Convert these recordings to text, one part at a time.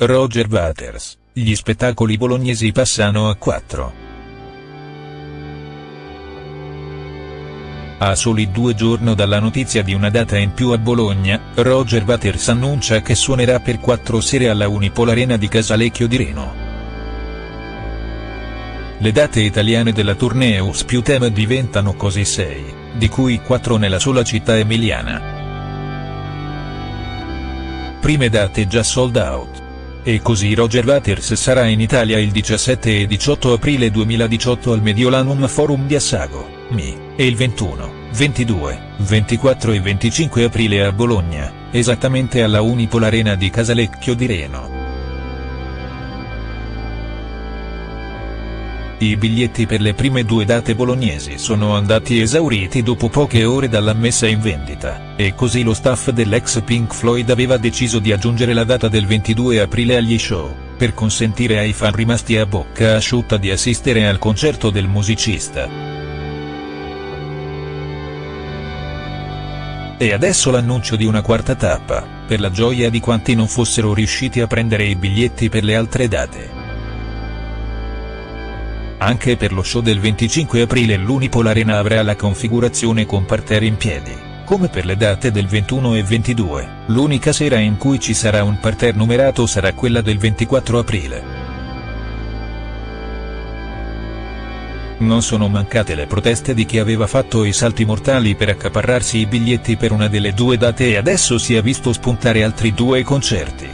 Roger Waters, gli spettacoli bolognesi passano a 4. A soli due giorni dalla notizia di una data in più a Bologna, Roger Waters annuncia che suonerà per quattro sere alla Unipol Arena di Casalecchio di Reno. Le date italiane della tournée Uspiutem diventano così sei, di cui quattro nella sola città emiliana. Prime date già sold out. E così Roger Waters sarà in Italia il 17 e 18 aprile 2018 al Mediolanum Forum di Assago, Mi e il 21, 22, 24 e 25 aprile a Bologna, esattamente alla Unipol Arena di Casalecchio di Reno. I biglietti per le prime due date bolognesi sono andati esauriti dopo poche ore dalla messa in vendita, e così lo staff dell'ex Pink Floyd aveva deciso di aggiungere la data del 22 aprile agli show, per consentire ai fan rimasti a bocca asciutta di assistere al concerto del musicista. E adesso l'annuncio di una quarta tappa, per la gioia di quanti non fossero riusciti a prendere i biglietti per le altre date. Anche per lo show del 25 aprile l'Unipol Arena avrà la configurazione con parterre in piedi, come per le date del 21 e 22, l'unica sera in cui ci sarà un parterre numerato sarà quella del 24 aprile. Non sono mancate le proteste di chi aveva fatto i salti mortali per accaparrarsi i biglietti per una delle due date e adesso si è visto spuntare altri due concerti.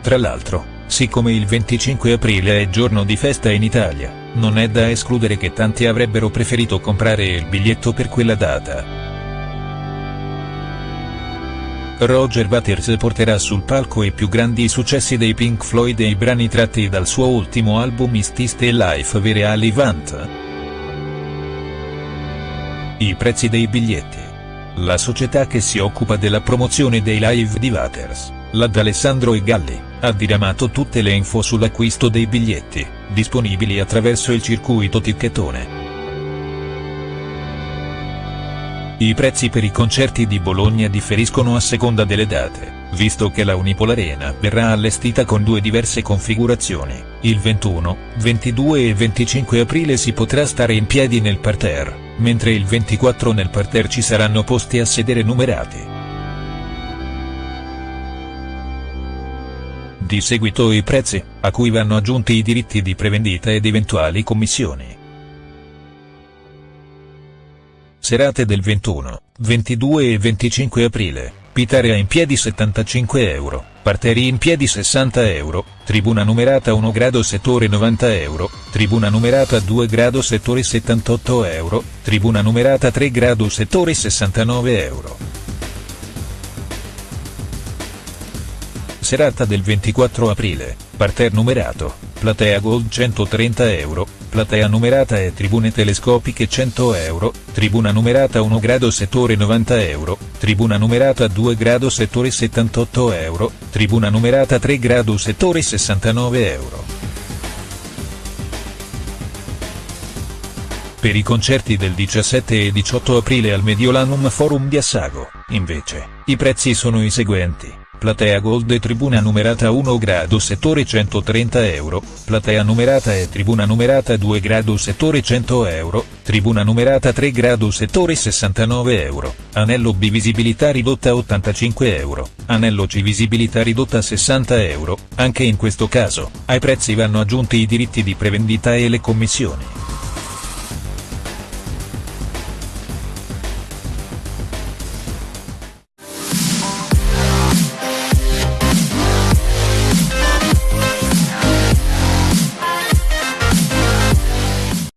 Tra l'altro, siccome il 25 aprile è giorno di festa in Italia, non è da escludere che tanti avrebbero preferito comprare il biglietto per quella data. Roger Waters porterà sul palco i più grandi successi dei Pink Floyd e i brani tratti dal suo ultimo album Is Still Life Very Alivant. I prezzi dei biglietti. La società che si occupa della promozione dei live di Waters, la D'Alessandro e Galli, ha diramato tutte le info sull'acquisto dei biglietti, disponibili attraverso il circuito ticchettone. I prezzi per i concerti di Bologna differiscono a seconda delle date, visto che la Unipol Arena verrà allestita con due diverse configurazioni, il 21, 22 e 25 aprile si potrà stare in piedi nel parterre, mentre il 24 nel parterre ci saranno posti a sedere numerati. Di seguito i prezzi, a cui vanno aggiunti i diritti di prevendita ed eventuali commissioni. Serate del 21, 22 e 25 aprile, Pitarea in piedi 75 euro, Parteri in piedi 60 euro, Tribuna numerata 1 grado settore 90 euro, Tribuna numerata 2 grado settore 78 euro, Tribuna numerata 3 grado settore 69 euro. Serata del 24 aprile, Parterre numerato, Platea Gold 130 euro, platea numerata e tribune telescopiche 100 euro, tribuna numerata 1 grado settore 90 euro, tribuna numerata 2 grado settore 78 euro, tribuna numerata 3 grado settore 69 euro. Per i concerti del 17 e 18 aprile al Mediolanum Forum di Assago, invece, i prezzi sono i seguenti. Platea Gold e Tribuna numerata 1 grado settore 130 euro, Platea numerata e Tribuna numerata 2 grado settore 100 euro, Tribuna numerata 3 grado settore 69 euro, Anello B visibilità ridotta 85 euro, Anello C visibilità ridotta 60 euro, anche in questo caso, ai prezzi vanno aggiunti i diritti di prevendita e le commissioni.